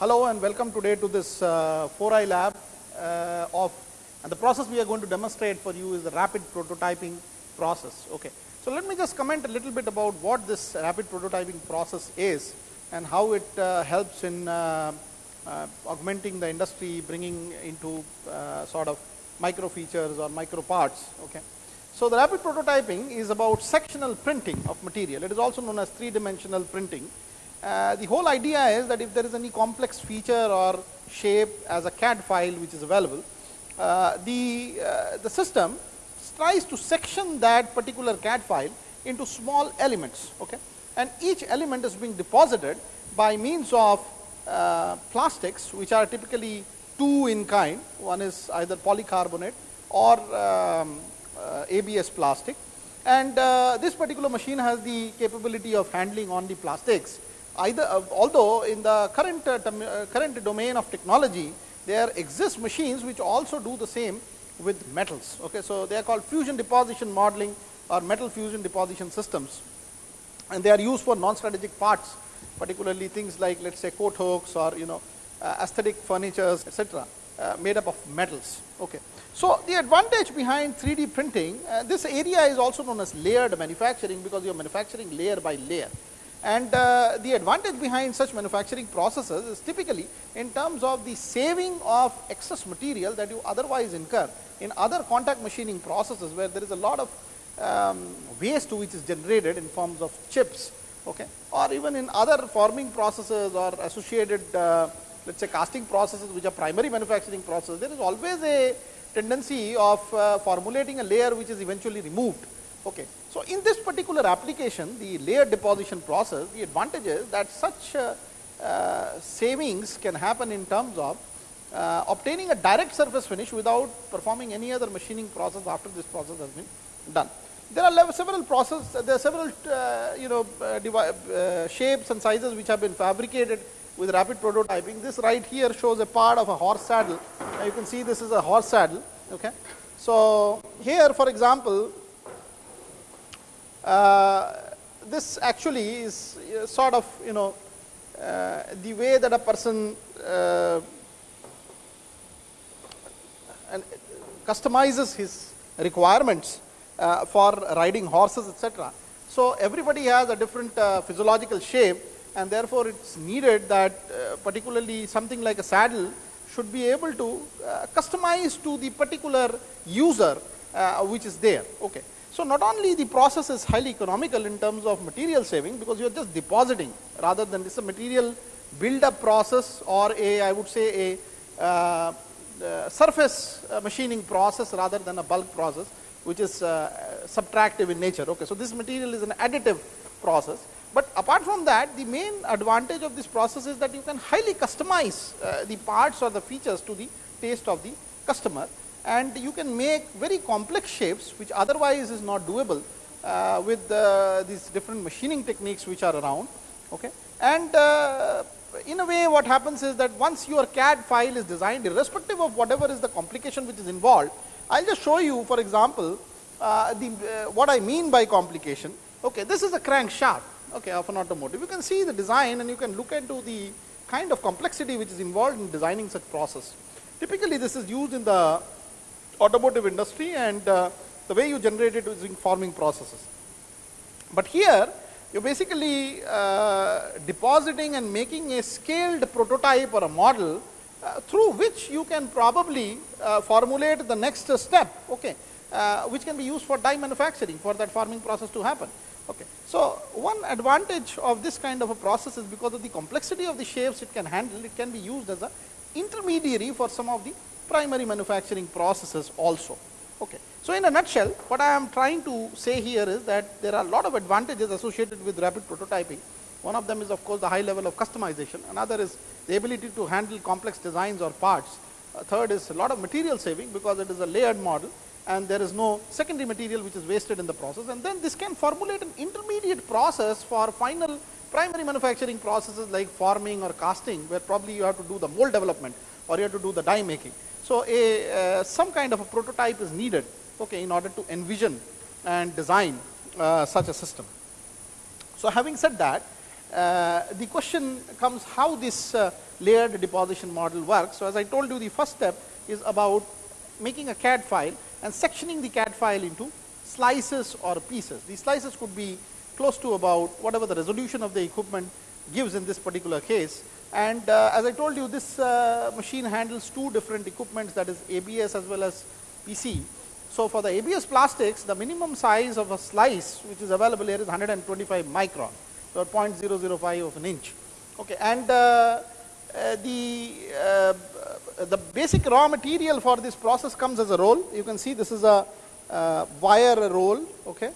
Hello and welcome today to this uh, 4i lab uh, of and the process we are going to demonstrate for you is the rapid prototyping process. Okay. So, let me just comment a little bit about what this rapid prototyping process is and how it uh, helps in uh, uh, augmenting the industry, bringing into uh, sort of micro features or micro parts. Okay. So, the rapid prototyping is about sectional printing of material. It is also known as three dimensional printing uh, the whole idea is that if there is any complex feature or shape as a CAD file which is available, uh, the, uh, the system tries to section that particular CAD file into small elements. Okay? And each element is being deposited by means of uh, plastics which are typically two in kind. One is either polycarbonate or um, uh, ABS plastic. And this particular machine has the capability of handling on the plastics either uh, although in the current uh, uh, current domain of technology there exist machines which also do the same with metals okay? So they are called fusion deposition modeling or metal fusion deposition systems. And they are used for non strategic parts particularly things like let us say coat hooks or you know uh, aesthetic furnitures etc uh, made up of metals okay? So the advantage behind 3d printing uh, this area is also known as layered manufacturing because you are manufacturing layer by layer and uh, the advantage behind such manufacturing processes is typically in terms of the saving of excess material that you otherwise incur in other contact machining processes where there is a lot of um, waste which is generated in forms of chips okay, or even in other forming processes or associated uh, let us say casting processes which are primary manufacturing processes, there is always a tendency of uh, formulating a layer which is eventually removed. Okay. So, in this particular application the layer deposition process the advantage is that such uh, uh, savings can happen in terms of uh, obtaining a direct surface finish without performing any other machining process after this process has been done. There are several process, there are several uh, you know uh, uh, shapes and sizes which have been fabricated with rapid prototyping. This right here shows a part of a horse saddle. you can see this is a horse saddle. Okay. So, here for example, Uh, this actually is uh, sort of you know uh, the way that a person uh, and customizes his requirements uh, for riding horses etc. So, everybody has a different physiological shape and therefore, it is needed that particularly something like a saddle should be able to customize to the particular user which is there. Okay. So, not only the process is highly economical in terms of material saving, because you are just depositing rather than this is a material build up process or a I would say a uh, uh, surface uh, machining process rather than a bulk process which is uh, subtractive in nature. Okay. So, this material is an additive process, but apart from that the main advantage of this process is that you can highly customize uh, the parts or the features to the taste of the customer and you can make very complex shapes which otherwise is not doable uh, with uh, these different machining techniques which are around. Okay. And uh, in a way what happens is that once your CAD file is designed irrespective of whatever is the complication which is involved, I will just show you for example, uh, the uh, what I mean by complication. Okay, this is a crankshaft okay, of an automotive. You can see the design and you can look into the kind of complexity which is involved in designing such process. Typically, this is used in the automotive industry and uh, the way you generate it using forming processes. But here you're basically uh, depositing and making a scaled prototype or a model uh, through which you can probably uh, formulate the next step, okay, uh, which can be used for die manufacturing for that forming process to happen. Okay. So, one advantage of this kind of a process is because of the complexity of the shapes it can handle, it can be used as a intermediary for some of the primary manufacturing processes also. Okay. So, in a nutshell what I am trying to say here is that there are a lot of advantages associated with rapid prototyping. One of them is of course the high level of customization, another is the ability to handle complex designs or parts. A third is a lot of material saving because it is a layered model and there is no secondary material which is wasted in the process and then this can formulate an intermediate process for final primary manufacturing processes like forming or casting where probably you have to do the mold development or you have to do the die making. So, a uh, some kind of a prototype is needed okay, in order to envision and design uh, such a system. So, having said that uh, the question comes how this uh, layered deposition model works. So, as I told you the first step is about making a CAD file and sectioning the CAD file into slices or pieces. These slices could be close to about whatever the resolution of the equipment gives in this particular case. And uh, as I told you this uh, machine handles two different equipments that is ABS as well as PC. So, for the ABS plastics the minimum size of a slice which is available here is 125 micron, so 0.005 of an inch. Okay. And uh, uh the, uh, the basic raw material for this process comes as a roll. You can see this is a uh, wire roll okay.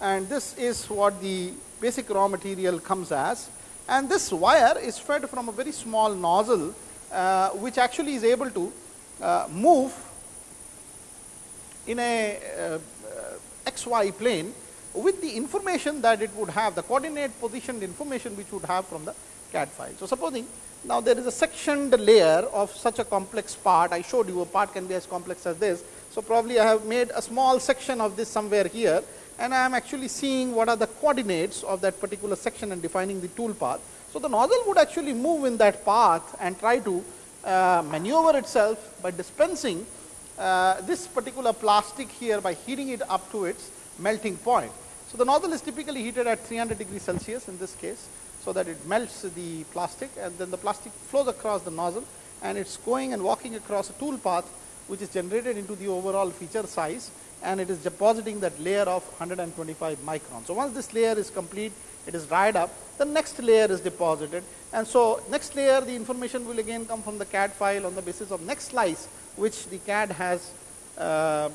and this is what the basic raw material comes as and this wire is fed from a very small nozzle uh, which actually is able to uh, move in a uh, xy plane with the information that it would have the coordinate positioned information which would have from the CAD file. So, supposing now there is a sectioned layer of such a complex part I showed you a part can be as complex as this. So, probably I have made a small section of this somewhere here and I am actually seeing what are the coordinates of that particular section and defining the tool path. So, the nozzle would actually move in that path and try to uh, maneuver itself by dispensing uh, this particular plastic here by heating it up to its melting point. So, the nozzle is typically heated at 300 degrees Celsius in this case. So, that it melts the plastic and then the plastic flows across the nozzle and it is going and walking across a tool path which is generated into the overall feature size and it is depositing that layer of 125 microns. So, once this layer is complete, it is dried up, the next layer is deposited and so next layer the information will again come from the CAD file on the basis of next slice which the CAD has uh,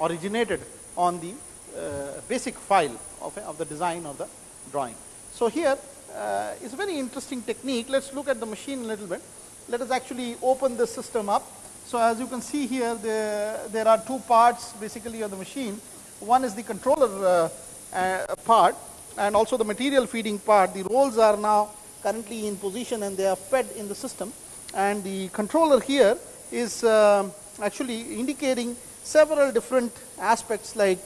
originated on the uh, basic file of, of, the design of the drawing. So, here uh, is a very interesting technique. Let us look at the machine a little bit. Let us actually open this system up so, as you can see here there, there are two parts basically of the machine. One is the controller uh, uh, part and also the material feeding part. The rolls are now currently in position and they are fed in the system and the controller here is uh, actually indicating several different aspects like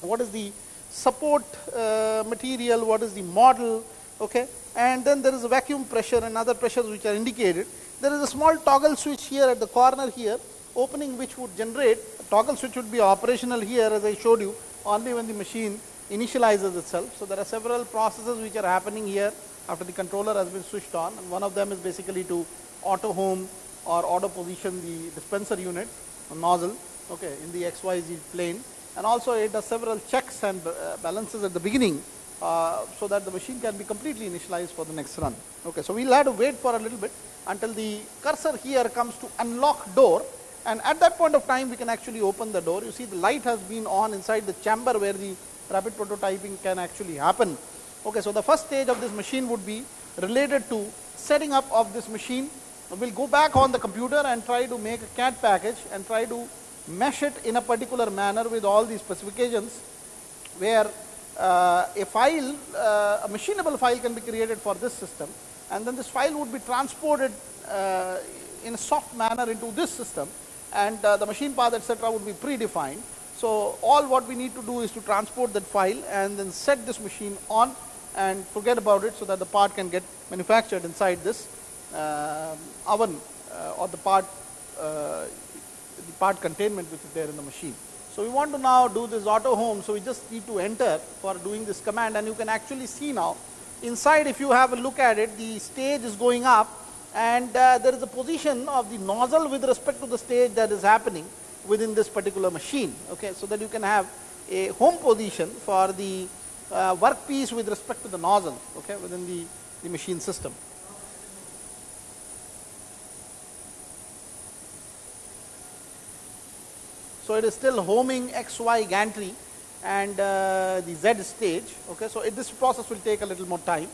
what is the support uh, material, what is the model, okay, and then there is a vacuum pressure and other pressures which are indicated there is a small toggle switch here at the corner here opening which would generate toggle switch would be operational here as I showed you only when the machine initializes itself. So, there are several processes which are happening here after the controller has been switched on and one of them is basically to auto home or auto position the dispenser unit nozzle okay, in the XYZ plane and also it does several checks and uh, balances at the beginning uh, so that the machine can be completely initialized for the next run. Okay, so, we will have to wait for a little bit until the cursor here comes to unlock door and at that point of time we can actually open the door. You see the light has been on inside the chamber where the rapid prototyping can actually happen. Okay, so the first stage of this machine would be related to setting up of this machine. We will go back on the computer and try to make a CAD package and try to mesh it in a particular manner with all these specifications where a file, uh, a machinable file can be created for this system and then this file would be transported uh, in a soft manner into this system and uh, the machine path etc. would be predefined. So, all what we need to do is to transport that file and then set this machine on and forget about it so that the part can get manufactured inside this uh, oven uh, or the part uh, the part containment which is there in the machine. So, we want to now do this auto home. So, we just need to enter for doing this command and you can actually see now. Inside if you have a look at it the stage is going up and uh, there is a position of the nozzle with respect to the stage that is happening within this particular machine. Okay so that you can have a home position for the uh, workpiece with respect to the nozzle okay within the, the machine system so it is still homing xy gantry and uh, the Z stage. Okay, so it, this process will take a little more time.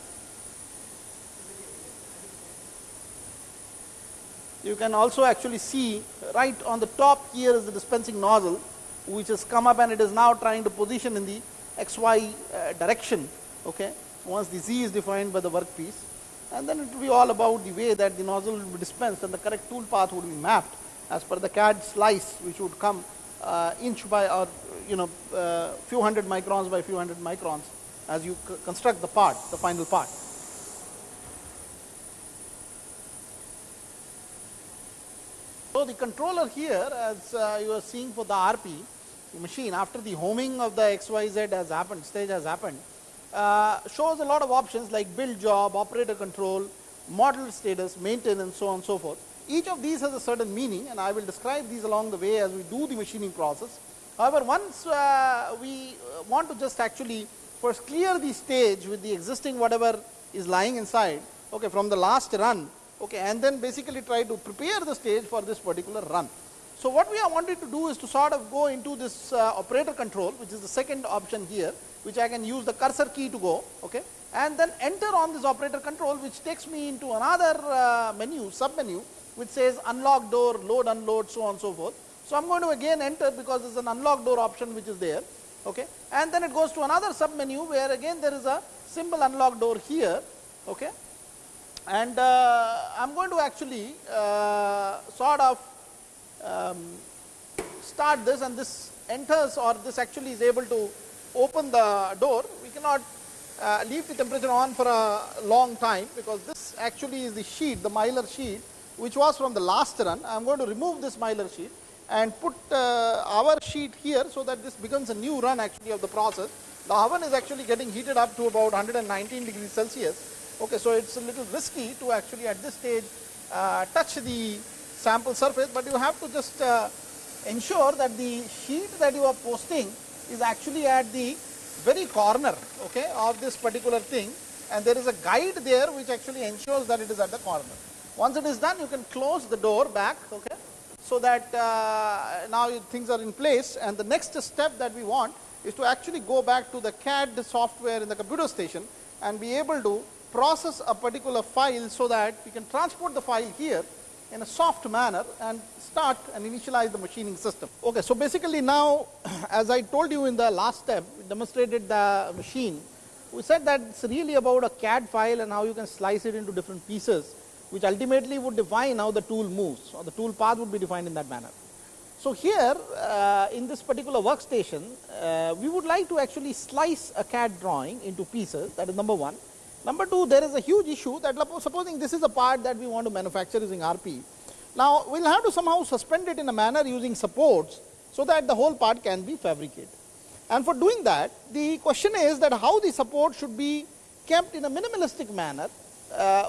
You can also actually see right on the top here is the dispensing nozzle which has come up and it is now trying to position in the XY uh, direction. Okay, once the Z is defined by the workpiece and then it will be all about the way that the nozzle will be dispensed and the correct tool path would be mapped as per the CAD slice which would come uh, inch by or you know uh, few hundred microns by few hundred microns as you construct the part, the final part. So, the controller here as uh, you are seeing for the RP machine after the homing of the XYZ has happened, stage has happened, uh, shows a lot of options like build job, operator control, model status, maintenance, and so on and so forth. Each of these has a certain meaning and I will describe these along the way as we do the machining process. However, once uh, we want to just actually first clear the stage with the existing whatever is lying inside okay, from the last run okay, and then basically try to prepare the stage for this particular run. So, what we are wanting to do is to sort of go into this uh, operator control which is the second option here which I can use the cursor key to go okay, and then enter on this operator control which takes me into another uh, menu sub menu which says unlock door, load, unload so on and so forth. So, I am going to again enter because there is an unlock door option which is there okay, and then it goes to another sub menu where again there is a symbol unlock door here okay, and uh, I am going to actually uh, sort of um, start this and this enters or this actually is able to open the door. We cannot uh, leave the temperature on for a long time because this actually is the sheet, the mylar sheet which was from the last run. I am going to remove this mylar sheet and put uh, our sheet here so that this becomes a new run actually of the process. The oven is actually getting heated up to about 119 degrees Celsius Okay, so it's a little risky to actually at this stage uh, touch the sample surface, but you have to just uh, ensure that the sheet that you are posting is actually at the very corner okay, of this particular thing and there is a guide there which actually ensures that it is at the corner. Once it is done you can close the door back okay, so that uh, now things are in place and the next step that we want is to actually go back to the CAD software in the computer station and be able to process a particular file so that we can transport the file here in a soft manner and start and initialize the machining system. Okay, so basically now as I told you in the last step, we demonstrated the machine. We said that it's really about a CAD file and how you can slice it into different pieces which ultimately would define how the tool moves or the tool path would be defined in that manner. So here uh, in this particular workstation, uh, we would like to actually slice a CAD drawing into pieces that is number one Number two, there is a huge issue that supposing this is a part that we want to manufacture using RP. Now, we will have to somehow suspend it in a manner using supports, so that the whole part can be fabricated. And for doing that, the question is that how the support should be kept in a minimalistic manner,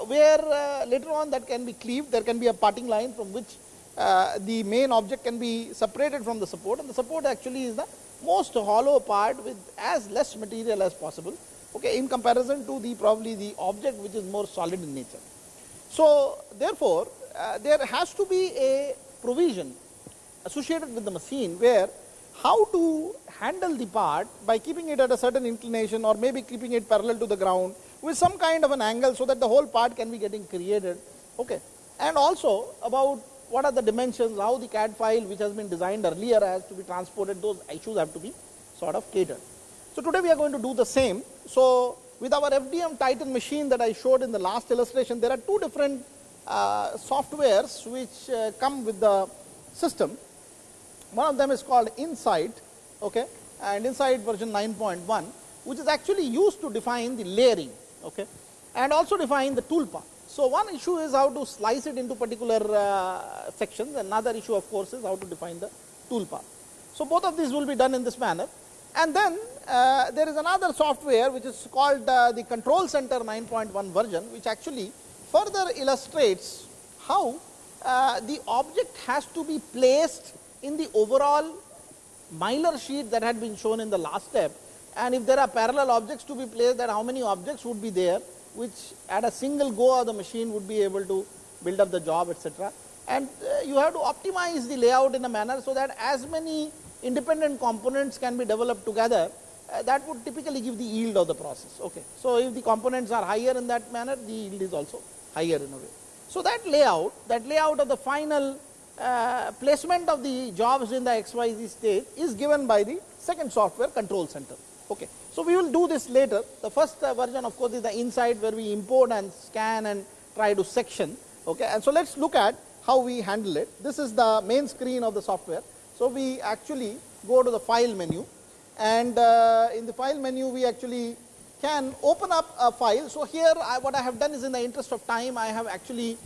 where uh, later on that can be cleaved, there can be a parting line from which uh, the main object can be separated from the support and the support actually is the most hollow part with as less material as possible okay, in comparison to the probably the object which is more solid in nature. So, therefore, uh, there has to be a provision associated with the machine where how to handle the part by keeping it at a certain inclination or maybe keeping it parallel to the ground with some kind of an angle so that the whole part can be getting created okay and also about what are the dimensions how the CAD file which has been designed earlier has to be transported those issues have to be sort of catered so, today we are going to do the same. So, with our FDM Titan machine that I showed in the last illustration, there are two different uh, softwares which uh, come with the system. One of them is called Insight okay, and Insight version 9.1 which is actually used to define the layering okay, and also define the tool path. So, one issue is how to slice it into particular uh, sections, another issue of course is how to define the tool path. So, both of these will be done in this manner and then uh, there is another software which is called uh, the control center 9.1 version which actually further illustrates how uh, the object has to be placed in the overall mylar sheet that had been shown in the last step and if there are parallel objects to be placed that how many objects would be there which at a single go of the machine would be able to build up the job etc. And uh, you have to optimize the layout in a manner so that as many independent components can be developed together uh, that would typically give the yield of the process. Okay. So, if the components are higher in that manner the yield is also higher in a way. So, that layout that layout of the final uh, placement of the jobs in the XYZ stage is given by the second software control center. Okay. So, we will do this later the first uh, version of course is the Insight where we import and scan and try to section. Okay. And so, let us look at how we handle it. This is the main screen of the software. So, we actually go to the file menu and uh, in the file menu we actually can open up a file. So, here I, what I have done is in the interest of time I have actually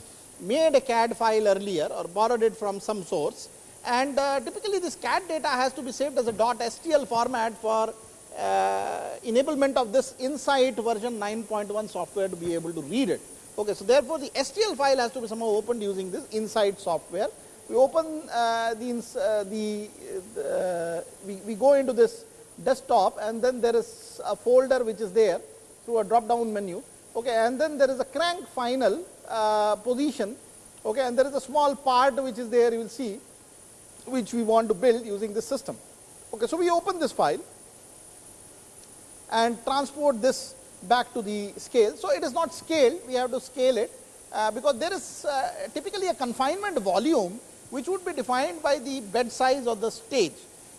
made a CAD file earlier or borrowed it from some source and uh, typically this CAD data has to be saved as a .stl format for enablement of this Insight version 9.1 software to be able to read it. Okay, so therefore, the STL file has to be somehow opened using this Insight software. We open uh, the, uh, the uh, we, we go into this desktop and then there is a folder which is there through a drop down menu. Okay, and then there is a crank final uh, position okay, and there is a small part which is there you will see which we want to build using this system. Okay, so we open this file and transport this back to the scale. So, it is not scaled, we have to scale it uh, because there is uh, typically a confinement volume which would be defined by the bed size of the stage.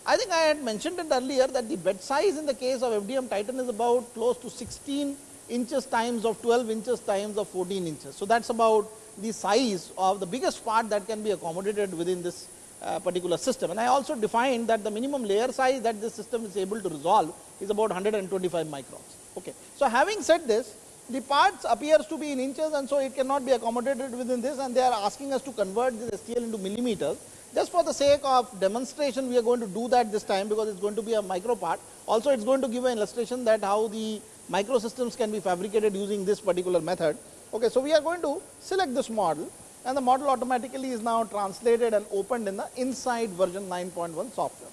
I think I had mentioned it earlier that the bed size in the case of FDM Titan is about close to 16 inches times of 12 inches times of 14 inches. So, that is about the size of the biggest part that can be accommodated within this uh, particular system. And I also defined that the minimum layer size that this system is able to resolve is about 125 microns. Okay. So, having said this, the parts appears to be in inches and so it cannot be accommodated within this and they are asking us to convert this STL into millimeters. Just for the sake of demonstration, we are going to do that this time because it is going to be a micro part. Also, it is going to give an illustration that how the microsystems can be fabricated using this particular method. Okay, so, we are going to select this model and the model automatically is now translated and opened in the Insight version 9.1 software.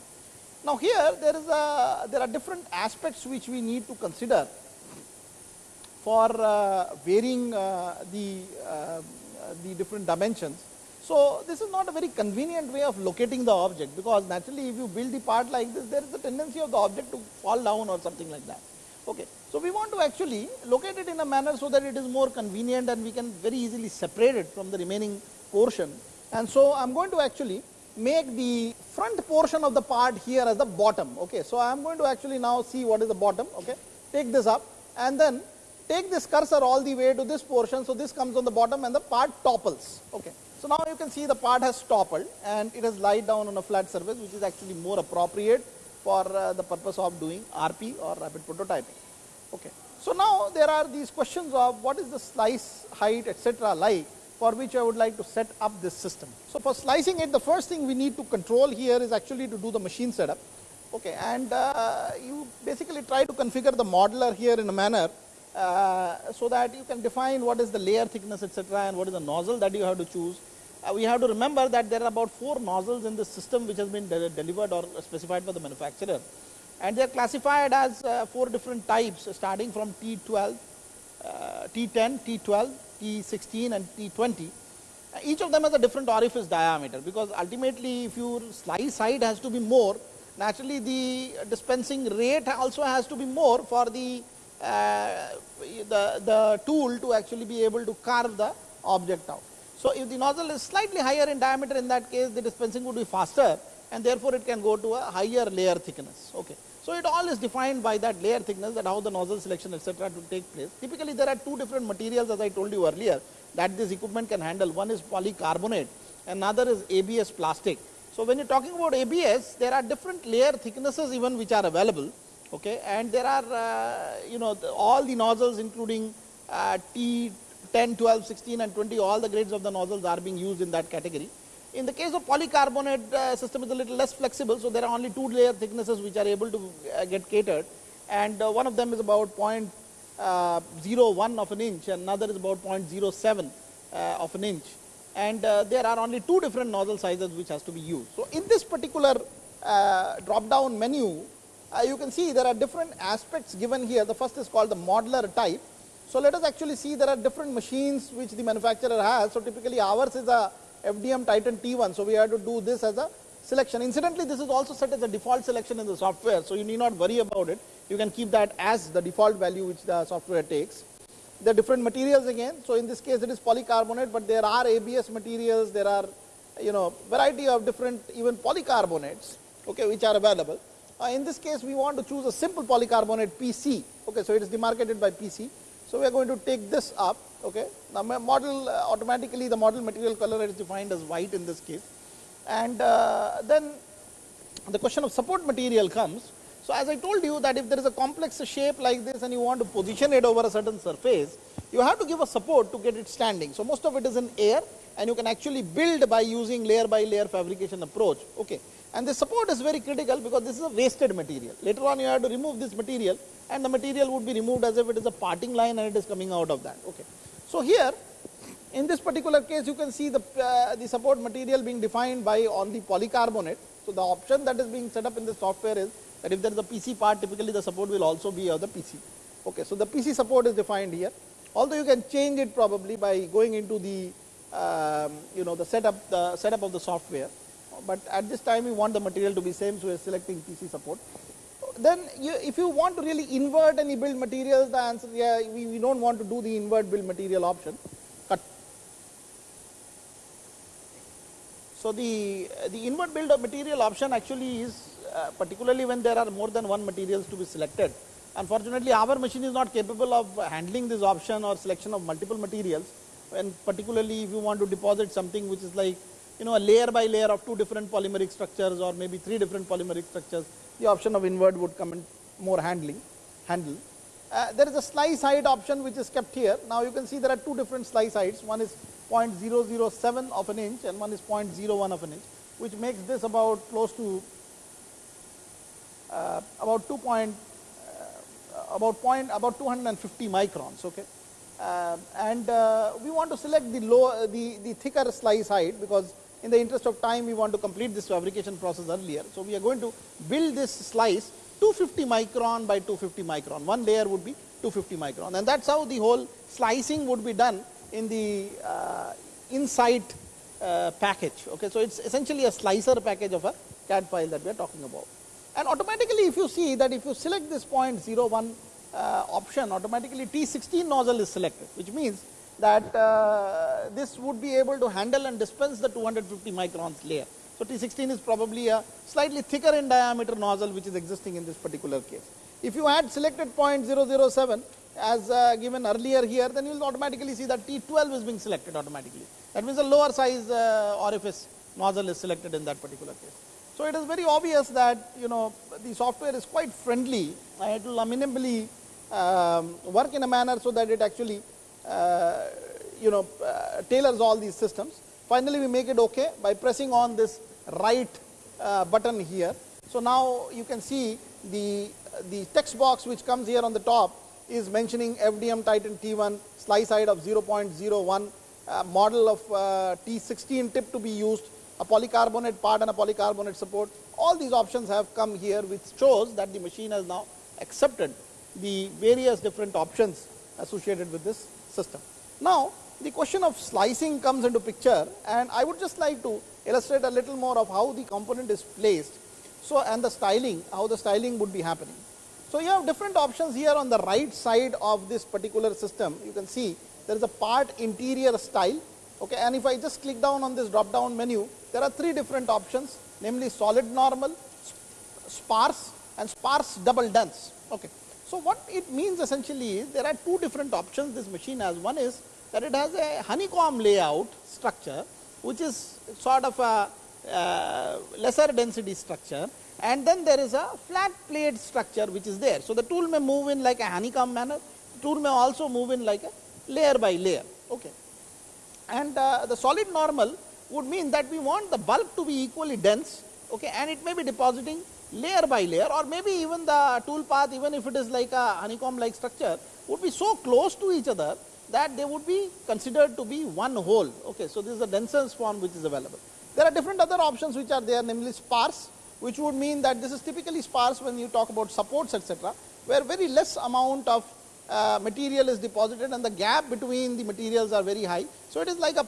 Now, here there is a there are different aspects which we need to consider for uh, varying uh, the uh, the different dimensions. So, this is not a very convenient way of locating the object because naturally if you build the part like this there is a tendency of the object to fall down or something like that. Okay. So, we want to actually locate it in a manner so that it is more convenient and we can very easily separate it from the remaining portion. And so, I am going to actually make the front portion of the part here as the bottom. Okay. So, I am going to actually now see what is the bottom. Okay. Take this up and then take this cursor all the way to this portion. So, this comes on the bottom and the part topples. Okay. So, now you can see the part has toppled and it has lied down on a flat surface which is actually more appropriate for uh, the purpose of doing RP or rapid prototyping. Okay. So, now there are these questions of what is the slice height etc., like for which I would like to set up this system. So, for slicing it the first thing we need to control here is actually to do the machine setup okay, and uh, you basically try to configure the modeler here in a manner uh, so that you can define what is the layer thickness etc., and what is the nozzle that you have to choose we have to remember that there are about four nozzles in the system which has been de delivered or specified by the manufacturer and they are classified as uh, four different types starting from T12, uh, T10, T12, T16 and T20. Uh, each of them has a different orifice diameter because ultimately if your slice height has to be more naturally the dispensing rate also has to be more for the, uh, the, the tool to actually be able to carve the object out. So, if the nozzle is slightly higher in diameter in that case the dispensing would be faster and therefore, it can go to a higher layer thickness. Okay. So, it all is defined by that layer thickness that how the nozzle selection etc., to take place. Typically, there are two different materials as I told you earlier that this equipment can handle. One is polycarbonate, another is ABS plastic. So, when you are talking about ABS, there are different layer thicknesses even which are available okay, and there are uh, you know the, all the nozzles including uh, T 10, 12, 16 and 20 all the grades of the nozzles are being used in that category. In the case of polycarbonate uh, system is a little less flexible. So, there are only two layer thicknesses which are able to uh, get catered and uh, one of them is about uh, 0.01 of an inch and another is about 0.07 uh, of an inch and uh, there are only two different nozzle sizes which has to be used. So, in this particular drop down menu you can see there are different aspects given here. The first is called the modeler type so, let us actually see there are different machines which the manufacturer has. So, typically ours is a FDM Titan T1. So, we have to do this as a selection. Incidentally, this is also set as a default selection in the software. So, you need not worry about it. You can keep that as the default value which the software takes. There are different materials again. So, in this case it is polycarbonate, but there are ABS materials, there are you know variety of different even polycarbonates okay, which are available. Uh, in this case we want to choose a simple polycarbonate PC. Okay, so, it is demarcated by PC. So, we are going to take this up okay. Now, model uh, automatically the model material color is defined as white in this case and uh, then the question of support material comes. So, as I told you that if there is a complex shape like this and you want to position it over a certain surface, you have to give a support to get it standing. So, most of it is in air and you can actually build by using layer by layer fabrication approach. Okay. And the support is very critical because this is a wasted material. Later on you have to remove this material and the material would be removed as if it is a parting line and it is coming out of that. Okay. So, here in this particular case you can see the, uh, the support material being defined by on the polycarbonate. So, the option that is being set up in the software is that if there is a PC part typically the support will also be of the PC. Okay. So, the PC support is defined here although you can change it probably by going into the um, you know the setup the setup of the software, but at this time we want the material to be same so we are selecting PC support. Then you, if you want to really invert any build materials the answer yeah we, we do not want to do the invert build material option cut. So, the, the invert build of material option actually is uh, particularly when there are more than one materials to be selected. Unfortunately, our machine is not capable of handling this option or selection of multiple materials and particularly if you want to deposit something which is like you know a layer by layer of two different polymeric structures or maybe three different polymeric structures, the option of invert would come in more handling handle. Uh, there is a slice height option which is kept here. Now, you can see there are two different slice heights, one is 0.007 of an inch and one is 0.01 of an inch, which makes this about close to uh, about 2 point, uh, about point about 250 microns. Okay. Uh, and uh, we want to select the low the, the thicker slice height because in the interest of time we want to complete this fabrication process earlier. So, we are going to build this slice 250 micron by 250 micron, one layer would be 250 micron and that is how the whole slicing would be done in the uh, Insight uh, package. Okay. So, it is essentially a slicer package of a CAD file that we are talking about. And automatically if you see that if you select this 0.01 uh, option automatically T16 nozzle is selected which means that uh, this would be able to handle and dispense the 250 microns layer. So, T16 is probably a slightly thicker in diameter nozzle which is existing in this particular case. If you had selected 0.007 as uh, given earlier here then you will automatically see that T12 is being selected automatically. That means a lower size uh, orifice nozzle is selected in that particular case. So, it is very obvious that you know the software is quite friendly it will minimally um, work in a manner so that it actually uh, you know uh, tailors all these systems. Finally, we make it okay by pressing on this right uh, button here. So, now you can see the, the text box which comes here on the top is mentioning FDM Titan T1 slice height of 0.01 uh, model of uh, T16 tip to be used a polycarbonate part and a polycarbonate support all these options have come here which shows that the machine has now accepted the various different options associated with this system. Now, the question of slicing comes into picture and I would just like to illustrate a little more of how the component is placed. So, and the styling, how the styling would be happening. So, you have different options here on the right side of this particular system. You can see there is a part interior style okay, and if I just click down on this drop down menu, there are three different options namely solid normal, sparse and sparse double dense. Okay. So, what it means essentially is there are two different options this machine has. One is that it has a honeycomb layout structure which is sort of a uh, lesser density structure and then there is a flat plate structure which is there. So, the tool may move in like a honeycomb manner, tool may also move in like a layer by layer. Okay. And uh, the solid normal would mean that we want the bulk to be equally dense okay, and it may be depositing layer by layer or maybe even the tool path even if it is like a honeycomb like structure would be so close to each other that they would be considered to be one whole. Okay. So, this is the denser form which is available. There are different other options which are there namely sparse which would mean that this is typically sparse when you talk about supports etc., where very less amount of uh, material is deposited and the gap between the materials are very high. So, it is like a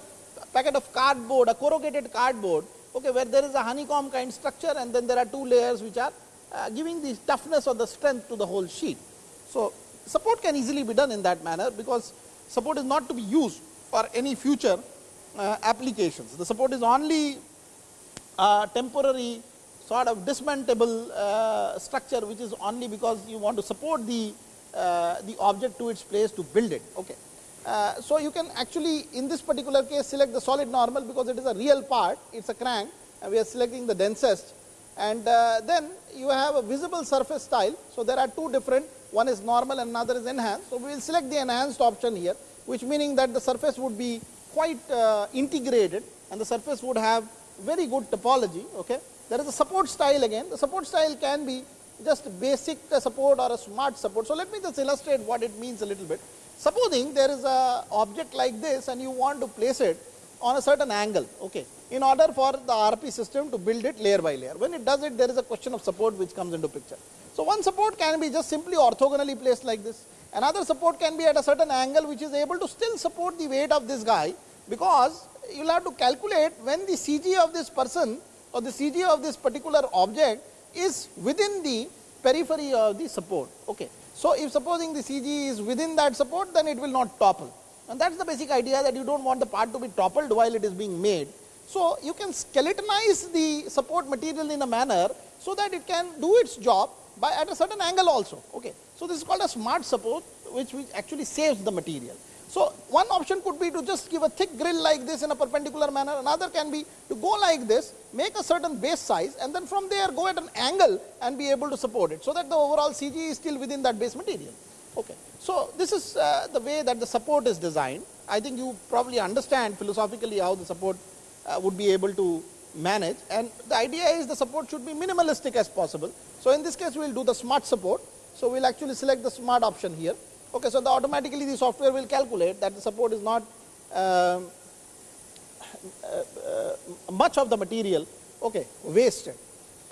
packet of cardboard, a corrugated cardboard okay, where there is a honeycomb kind structure and then there are two layers which are uh, giving the toughness or the strength to the whole sheet. So, support can easily be done in that manner because support is not to be used for any future uh, applications. The support is only uh, temporary sort of dismantable uh, structure which is only because you want to support the, uh, the object to its place to build it. Okay. Uh, so, you can actually in this particular case select the solid normal because it is a real part, it is a crank and we are selecting the densest and uh, then you have a visible surface style. So, there are two different one is normal and another is enhanced. So, we will select the enhanced option here which meaning that the surface would be quite uh, integrated and the surface would have very good topology. Okay. There is a support style again the support style can be just basic support or a smart support. So, let me just illustrate what it means a little bit. Supposing there is a object like this and you want to place it on a certain angle okay, in order for the RP system to build it layer by layer. When it does it there is a question of support which comes into picture. So, one support can be just simply orthogonally placed like this, another support can be at a certain angle which is able to still support the weight of this guy, because you will have to calculate when the CG of this person or the CG of this particular object is within the periphery of the support. Okay. So, if supposing the CG is within that support then it will not topple and that is the basic idea that you do not want the part to be toppled while it is being made. So, you can skeletonize the support material in a manner, so that it can do its job by at a certain angle also. Okay. So, this is called a smart support which, which actually saves the material. So, one option could be to just give a thick grill like this in a perpendicular manner, another can be to go like this, make a certain base size and then from there go at an angle and be able to support it. So, that the overall CG is still within that base material. Okay. So, this is uh, the way that the support is designed. I think you probably understand philosophically how the support uh, would be able to manage and the idea is the support should be minimalistic as possible. So, in this case we will do the smart support. So, we will actually select the smart option here Okay, so the automatically the software will calculate that the support is not uh, uh, uh, much of the material okay, wasted.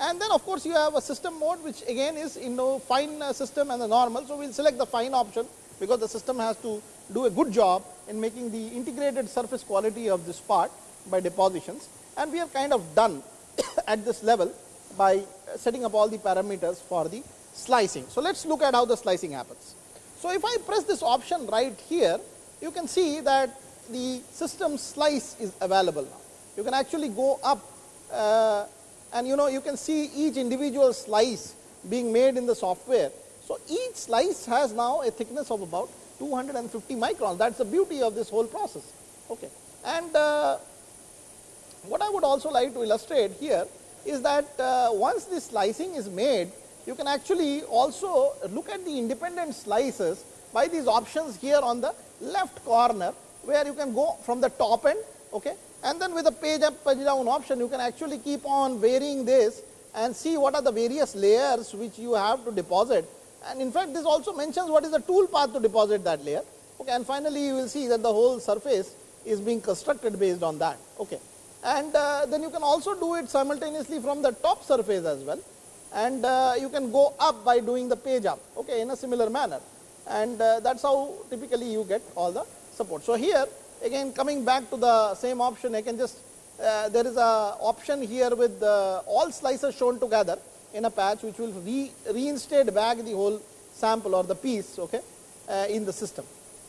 And then of course, you have a system mode which again is in the fine uh, system and the normal. So, we will select the fine option because the system has to do a good job in making the integrated surface quality of this part by depositions and we have kind of done at this level by setting up all the parameters for the slicing. So, let us look at how the slicing happens. So, if I press this option right here, you can see that the system slice is available now. You can actually go up uh, and you know you can see each individual slice being made in the software. So, each slice has now a thickness of about 250 microns that is the beauty of this whole process. Okay. And uh, what I would also like to illustrate here is that uh, once this slicing is made you can actually also look at the independent slices by these options here on the left corner, where you can go from the top end okay, and then with the page up page down option you can actually keep on varying this and see what are the various layers which you have to deposit. And in fact this also mentions what is the tool path to deposit that layer. Okay and finally you will see that the whole surface is being constructed based on that okay? And uh, then you can also do it simultaneously from the top surface as well and uh, you can go up by doing the page up okay, in a similar manner and uh, that is how typically you get all the support. So, here again coming back to the same option I can just uh, there is a option here with all slices shown together in a patch which will re reinstate back the whole sample or the piece okay, uh, in the system.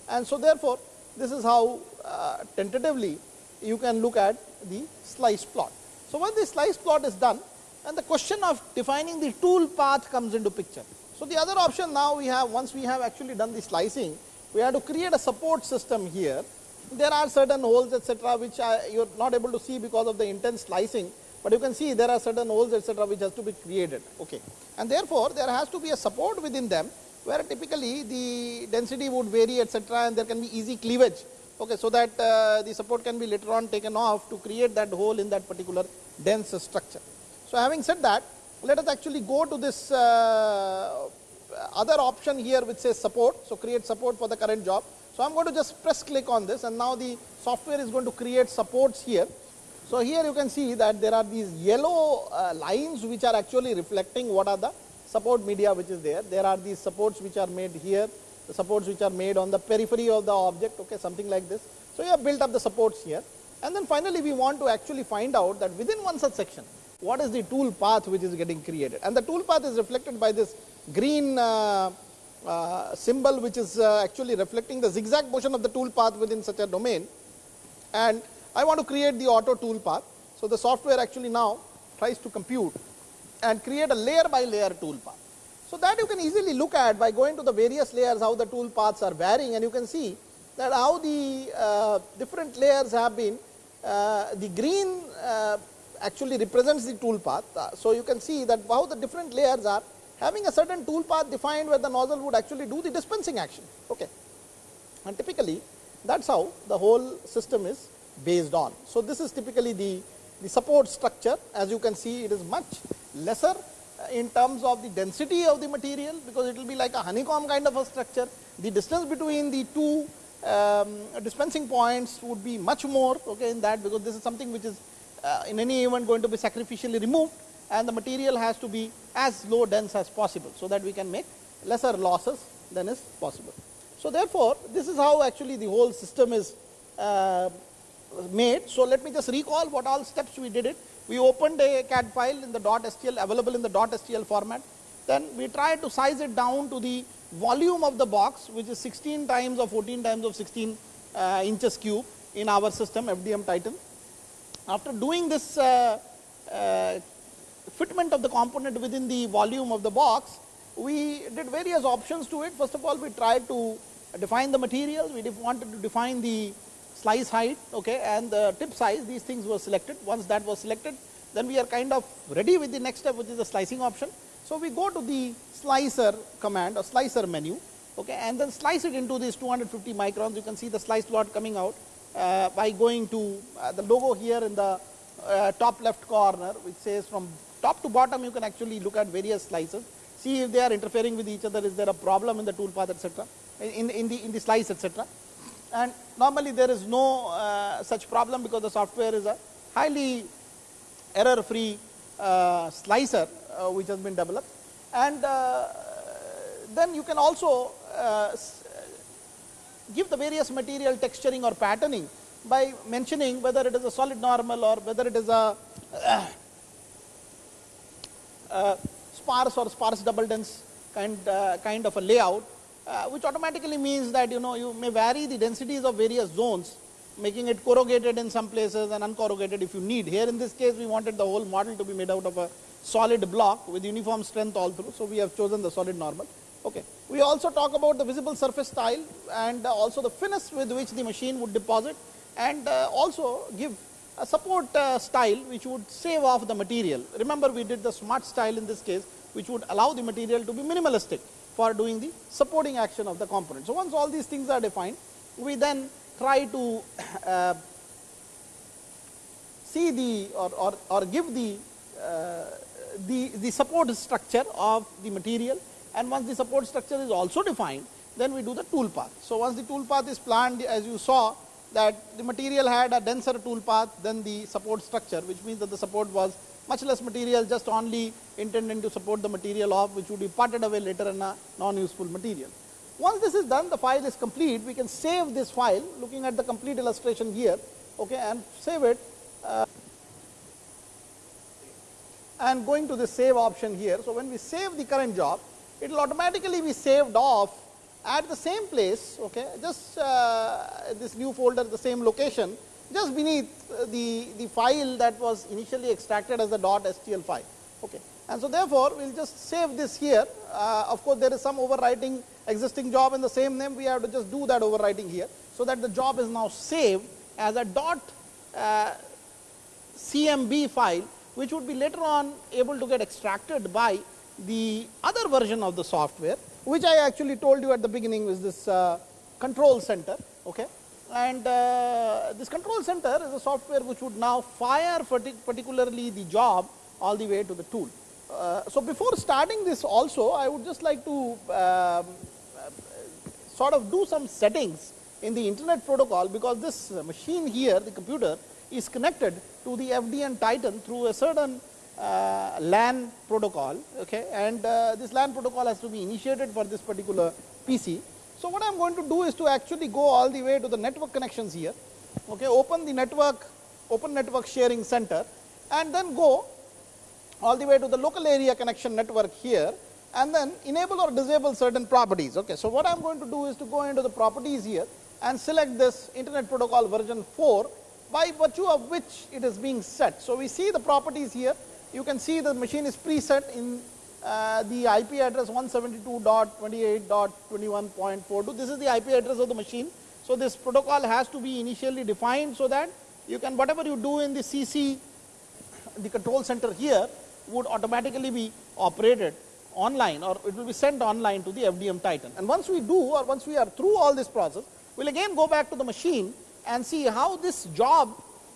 And so, therefore, this is how uh, tentatively you can look at the slice plot. So, when the slice plot is done and the question of defining the tool path comes into picture. So, the other option now we have once we have actually done the slicing, we have to create a support system here. There are certain holes etc., which you are not able to see because of the intense slicing, but you can see there are certain holes etc., which has to be created. Okay. And therefore, there has to be a support within them where typically the density would vary etc., and there can be easy cleavage. Okay, so that uh, the support can be later on taken off to create that hole in that particular dense structure. So, having said that, let us actually go to this uh, other option here which says support. So, create support for the current job. So, I am going to just press click on this and now the software is going to create supports here. So, here you can see that there are these yellow uh, lines which are actually reflecting what are the support media which is there. There are these supports which are made here, the supports which are made on the periphery of the object, okay, something like this. So, you have built up the supports here and then finally, we want to actually find out that within one such section, what is the tool path which is getting created and the tool path is reflected by this green uh, uh, symbol which is uh, actually reflecting the zigzag motion of the tool path within such a domain and I want to create the auto tool path. So, the software actually now tries to compute and create a layer by layer tool path. So, that you can easily look at by going to the various layers how the tool paths are varying and you can see that how the uh, different layers have been uh, the green uh, actually represents the tool path. Uh, so, you can see that how the different layers are having a certain tool path defined where the nozzle would actually do the dispensing action. Okay. And typically that is how the whole system is based on. So, this is typically the, the support structure as you can see it is much lesser in terms of the density of the material because it will be like a honeycomb kind of a structure. The distance between the two um, dispensing points would be much more okay, in that because this is something which is uh, in any event going to be sacrificially removed and the material has to be as low dense as possible. So, that we can make lesser losses than is possible. So, therefore, this is how actually the whole system is uh, made. So, let me just recall what all steps we did it. We opened a CAD file in the .stl available in the .stl format. Then we tried to size it down to the volume of the box which is 16 times or 14 times of 16 uh, inches cube in our system FDM Titan. After doing this uh, uh, fitment of the component within the volume of the box, we did various options to it. First of all, we tried to define the material, we wanted to define the slice height okay, and the tip size, these things were selected. Once that was selected, then we are kind of ready with the next step which is the slicing option. So, we go to the slicer command or slicer menu okay, and then slice it into these 250 microns. You can see the slice lot coming out by going to uh, the logo here in the uh, top left corner which says from top to bottom you can actually look at various slices, see if they are interfering with each other, is there a problem in the toolpath etc., in, in, the, in the slice etc. And normally there is no uh, such problem because the software is a highly error free uh, slicer uh, which has been developed and uh, then you can also give the various material texturing or patterning by mentioning whether it is a solid normal or whether it is a uh, sparse or sparse double dense kind, uh, kind of a layout, uh, which automatically means that you know you may vary the densities of various zones making it corrugated in some places and uncorrugated if you need. Here in this case we wanted the whole model to be made out of a solid block with uniform strength all through. So, we have chosen the solid normal. Okay. We also talk about the visible surface style and also the finish with which the machine would deposit and uh, also give a support uh, style which would save off the material. Remember we did the smart style in this case which would allow the material to be minimalistic for doing the supporting action of the component. So, once all these things are defined we then try to uh, see the or, or, or give the, uh, the, the support structure of the material and once the support structure is also defined then we do the tool path. So, once the tool path is planned as you saw that the material had a denser tool path than the support structure which means that the support was much less material just only intended to support the material of which would be parted away later in a non useful material. Once this is done the file is complete we can save this file looking at the complete illustration here okay, and save it uh, and going to the save option here. So, when we save the current job it will automatically be saved off at the same place okay, just uh, this new folder the same location just beneath the, the file that was initially extracted as the dot .stl file. Okay. And so, therefore, we will just save this here uh, of course, there is some overwriting existing job in the same name we have to just do that overwriting here. So, that the job is now saved as a dot uh, CMB file which would be later on able to get extracted by the other version of the software which I actually told you at the beginning was this uh, control center. Okay. And uh, this control center is a software which would now fire particularly the job all the way to the tool. Uh, so, before starting this also I would just like to um, sort of do some settings in the internet protocol because this machine here the computer is connected to the FDM Titan through a certain uh, LAN protocol okay, and uh, this LAN protocol has to be initiated for this particular PC. So, what I am going to do is to actually go all the way to the network connections here, okay, open the network, open network sharing center and then go all the way to the local area connection network here and then enable or disable certain properties. Okay. So, what I am going to do is to go into the properties here and select this internet protocol version 4 by virtue of which it is being set. So, we see the properties here you can see the machine is preset in uh, the IP address 172.28.21.42. This is the IP address of the machine. So, this protocol has to be initially defined so that you can whatever you do in the CC the control center here would automatically be operated online or it will be sent online to the FDM Titan. And once we do or once we are through all this process, we'll again go back to the machine and see how this job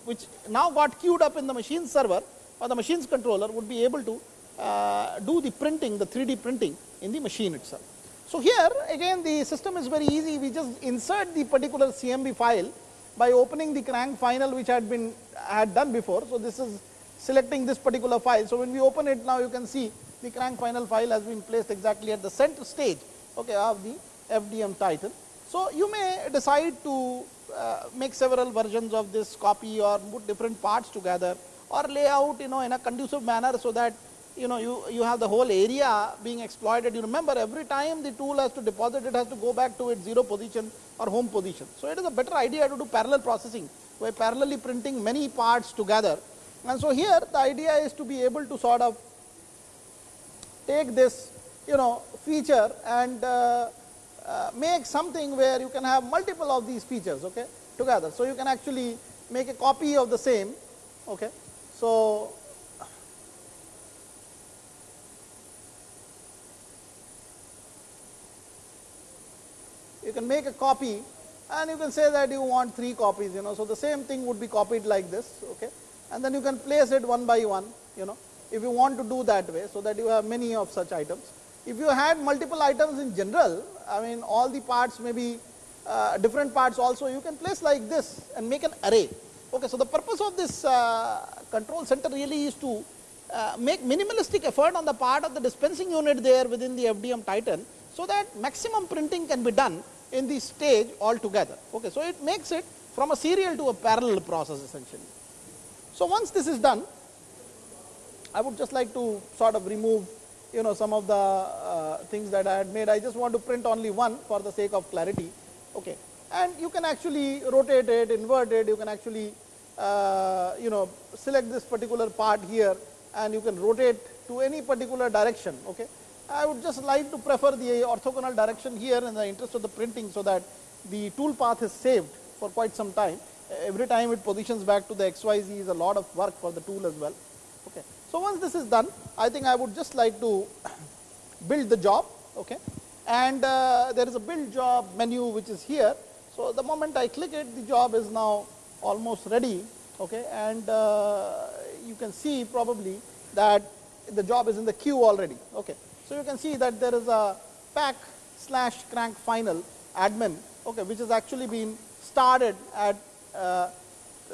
which now got queued up in the machine server or the machine's controller would be able to uh, do the printing, the 3D printing in the machine itself. So here again the system is very easy, we just insert the particular CMB file by opening the crank final which had been had done before. So this is selecting this particular file. So when we open it now you can see the crank final file has been placed exactly at the center stage okay, of the FDM Titan. So you may decide to uh, make several versions of this copy or put different parts together or lay out you know in a conducive manner so that you know you, you have the whole area being exploited. You remember every time the tool has to deposit it has to go back to its zero position or home position. So it is a better idea to do parallel processing by parallelly printing many parts together. And so here the idea is to be able to sort of take this you know feature and uh, uh, make something where you can have multiple of these features okay together. So you can actually make a copy of the same okay. So you can make a copy and you can say that you want three copies you know. So, the same thing would be copied like this okay and then you can place it one by one you know if you want to do that way. So, that you have many of such items. If you had multiple items in general I mean all the parts may be uh, different parts also you can place like this and make an array. Okay, so, the purpose of this uh, control center really is to uh, make minimalistic effort on the part of the dispensing unit there within the FDM Titan so that maximum printing can be done in the stage altogether. Okay, so it makes it from a serial to a parallel process essentially. So once this is done, I would just like to sort of remove you know some of the uh, things that I had made. I just want to print only one for the sake of clarity. Okay, and you can actually rotate it, invert it. You can actually uh, you know select this particular part here, and you can rotate to any particular direction. Okay, I would just like to prefer the orthogonal direction here in the interest of the printing so that the tool path is saved for quite some time. Every time it positions back to the XYZ is a lot of work for the tool as well. Okay. So once this is done, I think I would just like to build the job. Okay. And uh, there is a build job menu which is here. So the moment I click it, the job is now almost ready. Okay. And uh, you can see probably that the job is in the queue already. Okay. So, you can see that there is a pack slash crank final admin okay, which has actually been started at uh,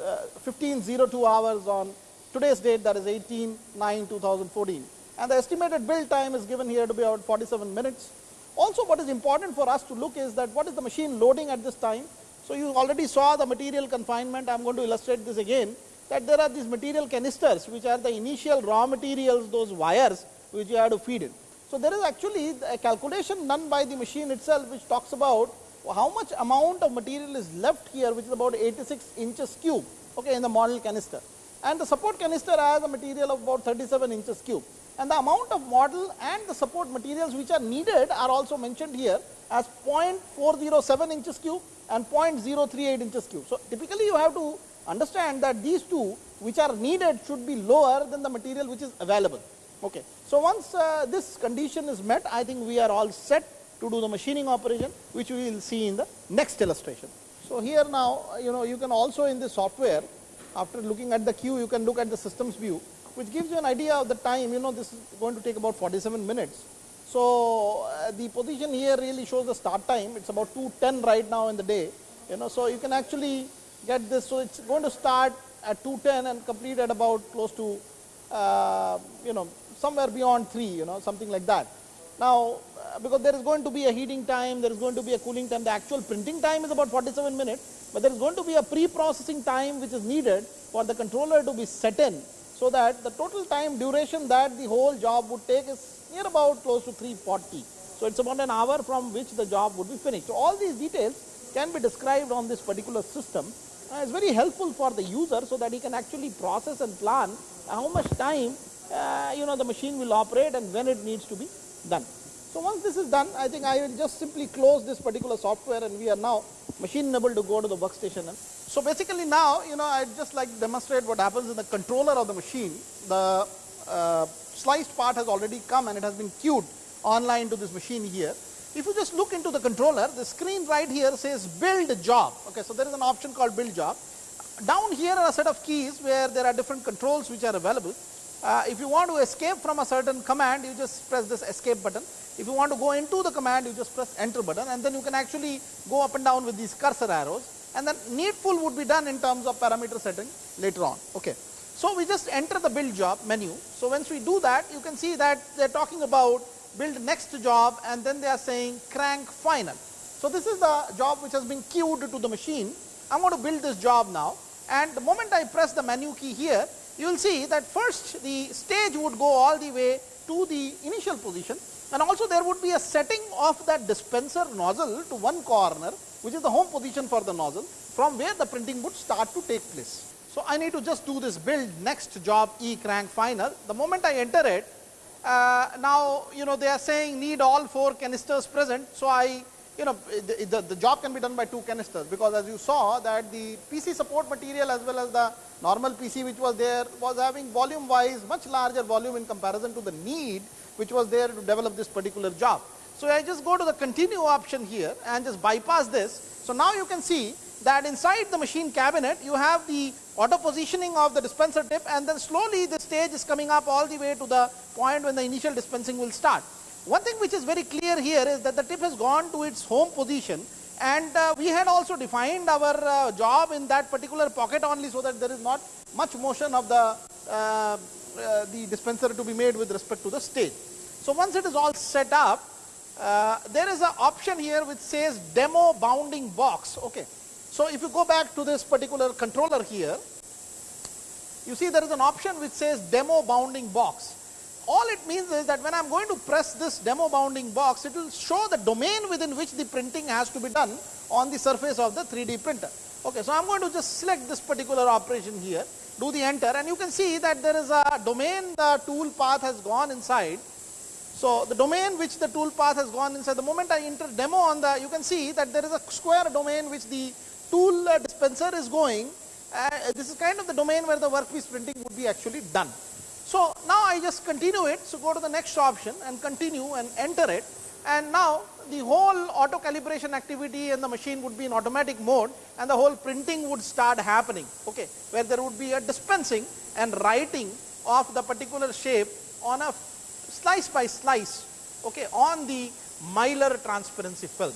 uh, 1502 hours on today's date that is 18 9 2014 and the estimated build time is given here to be about 47 minutes. Also what is important for us to look is that what is the machine loading at this time. So, you already saw the material confinement I am going to illustrate this again that there are these material canisters which are the initial raw materials those wires which you have to feed in. So, there is actually a calculation done by the machine itself which talks about how much amount of material is left here which is about 86 inches cube okay, in the model canister and the support canister has a material of about 37 inches cube and the amount of model and the support materials which are needed are also mentioned here as 0.407 inches cube and 0.038 inches cube. So, typically you have to understand that these two which are needed should be lower than the material which is available. Okay. So, once uh, this condition is met, I think we are all set to do the machining operation, which we will see in the next illustration. So, here now, you know, you can also in the software, after looking at the queue, you can look at the systems view, which gives you an idea of the time, you know, this is going to take about 47 minutes. So, uh, the position here really shows the start time, it's about 2.10 right now in the day, you know, so you can actually get this. So, it's going to start at 2.10 and complete at about close to, uh, you know, somewhere beyond 3 you know something like that. Now uh, because there is going to be a heating time, there is going to be a cooling time, the actual printing time is about 47 minutes, but there is going to be a pre-processing time which is needed for the controller to be set in so that the total time duration that the whole job would take is near about close to 340. So it's about an hour from which the job would be finished. So all these details can be described on this particular system. Uh, it's very helpful for the user so that he can actually process and plan how much time uh, you know the machine will operate and when it needs to be done. So once this is done, I think I will just simply close this particular software and we are now machine able to go to the workstation and So basically now, you know, I'd just like to demonstrate what happens in the controller of the machine. The uh, sliced part has already come and it has been queued online to this machine here. If you just look into the controller, the screen right here says build job. Okay, so there is an option called build job. Down here are a set of keys where there are different controls which are available. Uh, if you want to escape from a certain command, you just press this escape button. If you want to go into the command, you just press enter button and then you can actually go up and down with these cursor arrows and then needful would be done in terms of parameter setting later on. Okay. So we just enter the build job menu. So once we do that, you can see that they're talking about build next job and then they are saying crank final. So this is the job which has been queued to the machine. I'm going to build this job now and the moment I press the menu key here, you will see that first the stage would go all the way to the initial position and also there would be a setting of that dispenser nozzle to one corner which is the home position for the nozzle from where the printing would start to take place. So I need to just do this build next job e crank final. The moment I enter it, uh, now you know they are saying need all four canisters present. So I you know the, the, the, job can be done by two canisters because as you saw that the PC support material as well as the normal PC which was there was having volume wise much larger volume in comparison to the need which was there to develop this particular job. So I just go to the continue option here and just bypass this. So now you can see that inside the machine cabinet you have the auto positioning of the dispenser tip and then slowly the stage is coming up all the way to the point when the initial dispensing will start. One thing which is very clear here is that the tip has gone to its home position and uh, we had also defined our uh, job in that particular pocket only so that there is not much motion of the, uh, uh the dispenser to be made with respect to the stage. So once it is all set up, uh, there is an option here which says demo bounding box. Okay. So if you go back to this particular controller here, you see there is an option which says demo bounding box. All it means is that when I am going to press this demo bounding box, it will show the domain within which the printing has to be done on the surface of the 3D printer. Okay, so I am going to just select this particular operation here, do the enter and you can see that there is a domain the tool path has gone inside so the domain which the tool path has gone inside, the moment I enter demo on the, you can see that there is a square domain which the tool uh, dispenser is going. Uh, this is kind of the domain where the workpiece printing would be actually done. So now I just continue it. So go to the next option and continue and enter it. And now the whole auto calibration activity and the machine would be in automatic mode and the whole printing would start happening. Okay, where there would be a dispensing and writing of the particular shape on a slice by slice okay, on the Mylar transparency film.